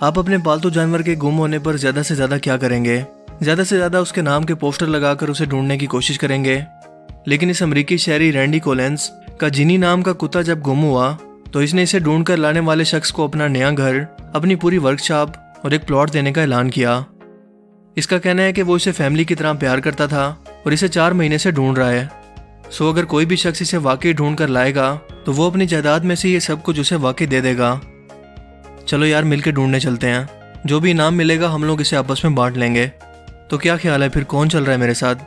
آپ اپنے پالتو جانور کے گم ہونے پر زیادہ سے زیادہ کیا کریں گے؟ زیادہ سے زیادہ اس کے نام کے پوسٹر لگا کر اسے ڈھونڈنے کی کوشش کریں گے۔ لیکن اس امریکی شہری رینڈی کولنس کا جینی نام کا کتا جب گم ہوا، تو اس نے اسے ڈھونڈ کر لانے والے شخص کو اپنا نیا گھر، اپنی پوری ورک شاپ اور ایک پلاٹ دینے کا اعلان کیا۔ اس کا کہنا ہے کہ وہ اسے فیملی کی طرح پیار کرتا تھا اور اسے چار مہینے سے ڈھونڈ رہا ہے۔ سو اگر کوئی بھی شخص اسے واقعی ڈھونڈ کر لائے گا، تو وہ اپنی جائیداد میں سے یہ سب کچھ اسے واقعی دے دے گا۔ چلو یار، مل کے ڈھونڈنے چلتے ہیں۔ جو بھی انعام ملے گا، ہم لوگ اسے آپس میں بانٹ لیں گے۔ تو کیا خیال ہے؟ پھر کون چل رہا ہے میرے ساتھ؟